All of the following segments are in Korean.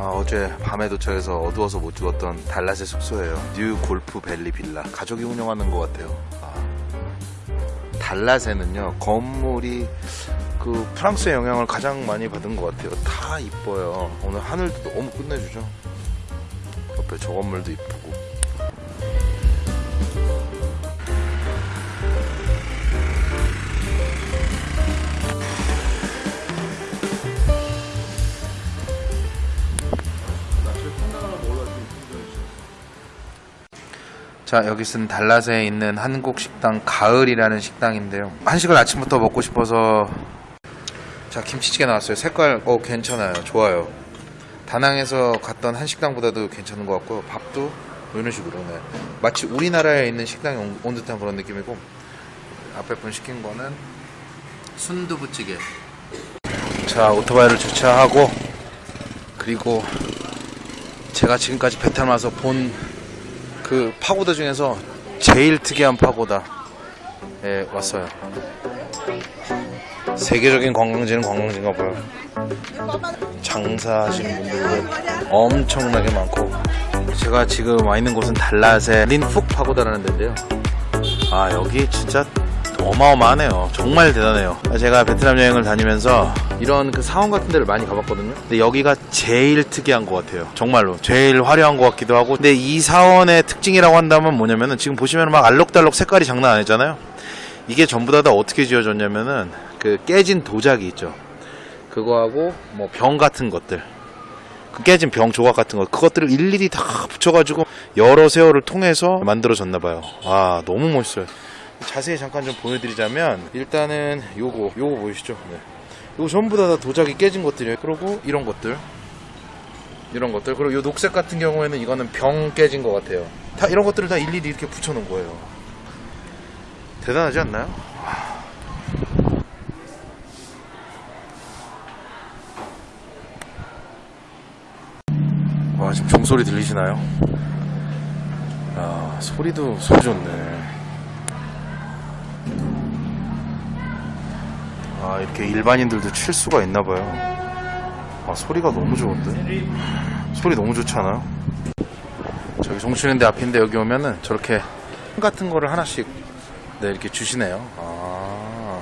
아, 어제 밤에 도착해서 어두워서 못 찍었던 달랏의 숙소예요. New Golf Valley Villa. 가족이 운영하는 것 같아요. 아, 달랏에는요 건물이 그 프랑스의 영향을 가장 많이 받은 것 같아요. 다 이뻐요. 오늘 하늘도 너무 끝내주죠. 옆에 저 건물도 이쁘고. 자, 여기는 달랏에 있는 한국 식당 가을이라는 식당인데요. 한식을 아침부터 먹고 싶어서 자, 김치찌개 나왔어요. 색깔 어 괜찮아요. 좋아요. 다낭에서 갔던 한식당보다도 괜찮은 것 같고요. 밥도 이런 식으로 네. 마치 우리나라에 있는 식당에 온, 온 듯한 그런 느낌이고 앞에 분 시킨 거는 순두부찌개. 자, 오토바이를 주차하고 그리고 제가 지금까지 와서 본 그 파고다 중에서 제일 특이한 파고다에 왔어요. 세계적인 관광지는 관광지인가 봐요. 장사하시는 분들도 엄청나게 많고 제가 지금 와 있는 곳은 달랏의 린푹 파고다라는 데인데요. 아 여기 진짜 어마어마하네요. 정말 대단해요. 제가 베트남 여행을 다니면서 이런 그 사원 같은 데를 많이 가봤거든요. 근데 여기가 제일 특이한 것 같아요. 정말로. 제일 화려한 것 같기도 하고. 근데 이 사원의 특징이라고 한다면 뭐냐면은 지금 보시면 막 알록달록 색깔이 장난 아니잖아요. 이게 전부 다, 다 어떻게 지어졌냐면은 그 깨진 도자기 있죠. 그거하고 뭐 병 같은 것들. 그 깨진 병 조각 같은 거 그것들을 일일이 다 붙여가지고 여러 세월을 통해서 만들어졌나 봐요. 아 너무 멋있어요. 자세히 잠깐 좀 보여드리자면 일단은 요거 요거 보이시죠? 네. 요거 전부 다, 다 도자기 깨진 것들이에요. 그리고 이런 것들 이런 것들 그리고 요 녹색 같은 경우에는 이거는 병 깨진 것 같아요. 다 이런 것들을 다 일일이 이렇게 붙여놓은 거예요. 대단하지 않나요? 와 지금 종소리 들리시나요? 아 소리도 소리 좋네. 아 이렇게 일반인들도 칠 수가 있나 봐요. 아 소리가 너무 좋은데? 소리 너무 좋지 않아요? 저기 정치는데 앞인데 여기 오면은 저렇게 같은 거를 하나씩 네 이렇게 주시네요. 아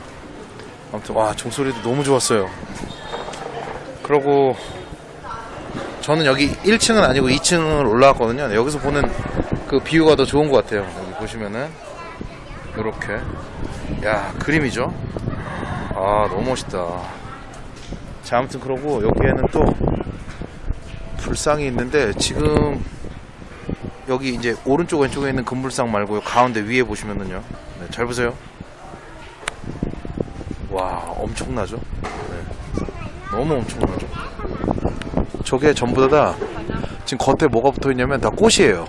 아무튼 와 종소리도 너무 좋았어요. 그러고 저는 여기 1층은 아니고 2층을 올라왔거든요. 여기서 보는 그 뷰가 더 좋은 것 같아요. 여기 보시면은 이렇게 야 그림이죠. 아 너무 멋있다. 자 아무튼 그러고 여기에는 또 불상이 있는데 지금 여기 이제 오른쪽 왼쪽에 있는 금불상 말고요 가운데 위에 보시면은요. 네, 잘 보세요. 와 엄청나죠? 네. 너무 엄청나죠? 저게 전부 다, 다 지금 겉에 뭐가 붙어 있냐면 다 꽃이에요.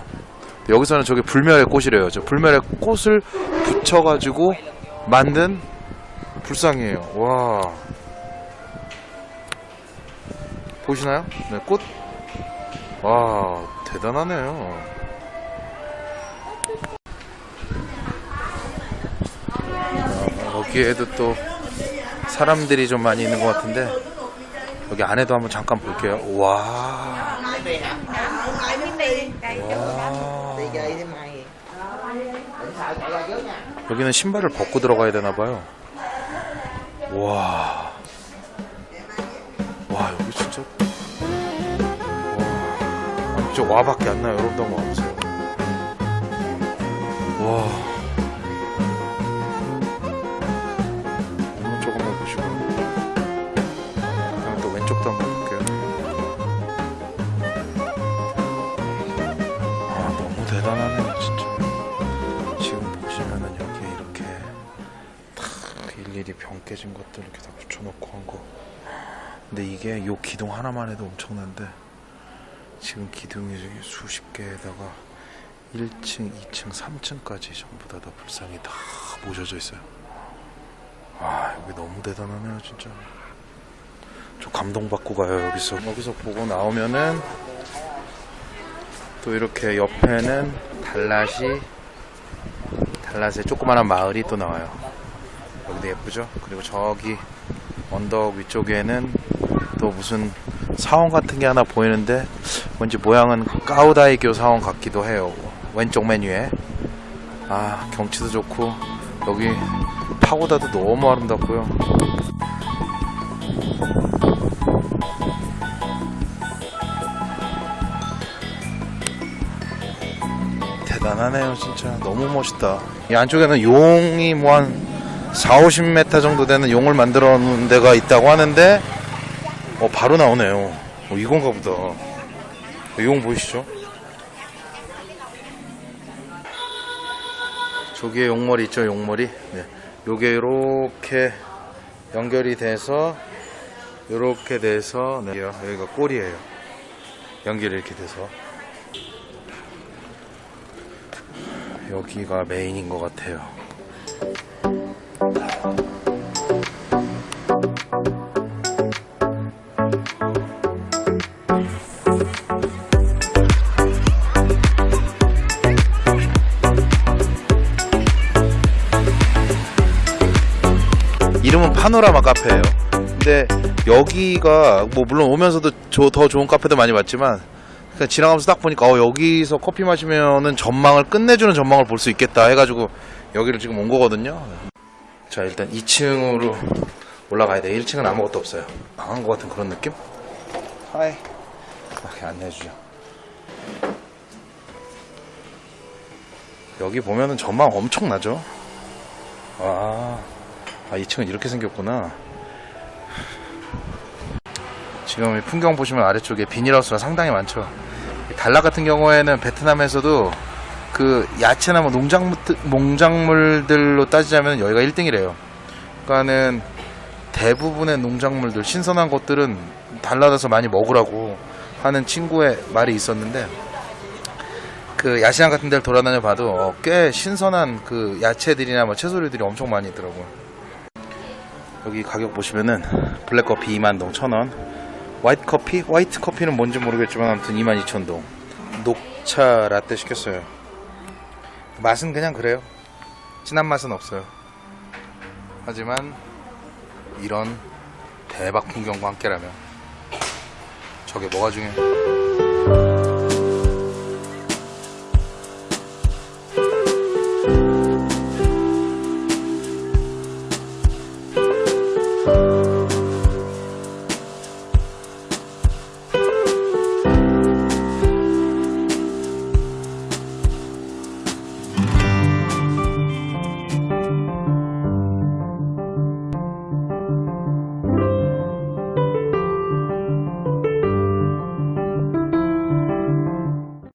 여기서는 저게 불멸의 꽃이래요. 저 불멸의 꽃을 붙여가지고 만든 불쌍해요. 와. 보시나요? 네, 꽃. 와, 대단하네요. 어, 여기에도 또 사람들이 좀 많이 있는 것 같은데 여기 안에도 한번 잠깐 볼게요. 와. 와. 여기는 신발을 벗고 들어가야 되나 봐요. 와. 와, 여기 진짜. 와. 아니, 저 와밖에 안 나요. 여러분도 한번 와보세요. 와. 깨진 것들 이렇게 다 붙여놓고 한 거. 근데 이게 요 기둥 하나만 해도 엄청난데 지금 기둥이 수십 개에다가 1층, 2층, 3층까지 전부 다, 다 불상이 다 모셔져 있어요. 아 여기 너무 대단하네요 진짜. 저 감동받고 가요 여기서. 여기서 보고 나오면은 또 이렇게 옆에는 달랏이 달랏의 조그마한 마을이 또 나와요. 여기도 예쁘죠? 그리고 저기 언덕 위쪽에는 또 무슨 사원 같은 게 하나 보이는데 뭔지 모양은 까우다이교 사원 같기도 해요. 왼쪽 메뉴에 아 경치도 좋고 여기 파고다도 너무 아름답고요. 대단하네요 진짜 너무 멋있다 이 안쪽에는 용이 뭐 한 4, 50m 정도 되는 용을 만들어 놓은 데가 있다고 하는데 어 바로 나오네요 어, 이건가 보다 어, 용 보이시죠? 저기에 용머리 있죠 용머리 네. 요게 요렇게 연결이 돼서 요렇게 돼서 네. 여기가 꼬리예요 연결이 이렇게 돼서 여기가 메인인 것 같아요. 이름은 파노라마 카페예요. 근데 여기가 뭐 물론 오면서도 조- 더 좋은 카페도 많이 봤지만 그냥 지나가면서 딱 보니까 어, 여기서 커피 마시면은 전망을 끝내주는 전망을 볼 수 있겠다 해가지고 여기를 지금 온 거거든요. 자 일단 2층으로 올라가야 돼. 1층은 아무것도 없어요. 망한 것 같은 그런 느낌? 하이. 이렇게 안내해주죠. 여기 보면은 전망 엄청 나죠? 아, 아 2층은 이렇게 생겼구나. 지금 이 풍경 보시면 아래쪽에 비닐하우스가 상당히 많죠. 달라 같은 경우에는 베트남에서도 그 야채나 뭐 농작물, 농작물들로 따지자면 여기가 1등이래요. 그러니까는 대부분의 농작물들, 신선한 것들은 달라져서 많이 먹으라고 하는 친구의 말이 있었는데 그 야시장 같은 데를 돌아다녀 봐도 어, 꽤 신선한 그 야채들이나 뭐 채소류들이 엄청 많이 있더라고요. 여기 가격 보시면은 블랙커피 2만 동 1,000원 화이트 커피? 화이트 커피는 뭔지 모르겠지만 아무튼 22,000동 녹차 라떼 시켰어요 맛은 그냥 그래요. 진한 맛은 없어요. 하지만 이런 대박 풍경과 함께라면 저게 뭐가 중요해